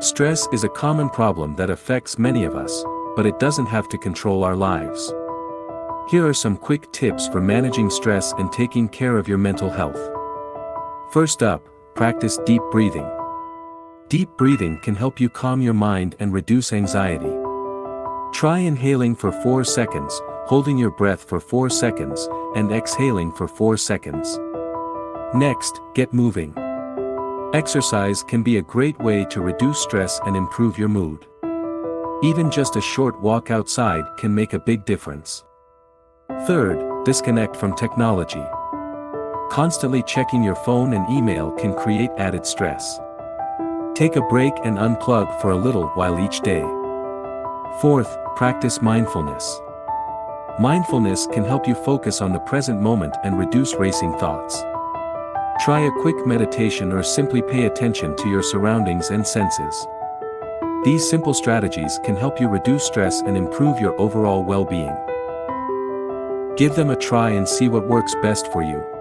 Stress is a common problem that affects many of us, but it doesn't have to control our lives. Here are some quick tips for managing stress and taking care of your mental health. First up, practice deep breathing. Deep breathing can help you calm your mind and reduce anxiety. Try inhaling for 4 seconds, holding your breath for 4 seconds, and exhaling for 4 seconds. Next, get moving. Exercise can be a great way to reduce stress and improve your mood. Even just a short walk outside can make a big difference. Third, disconnect from technology. Constantly checking your phone and email can create added stress. Take a break and unplug for a little while each day. Fourth, practice mindfulness. Mindfulness can help you focus on the present moment and reduce racing thoughts. Try a quick meditation or simply pay attention to your surroundings and senses. These simple strategies can help you reduce stress and improve your overall well-being. Give them a try and see what works best for you.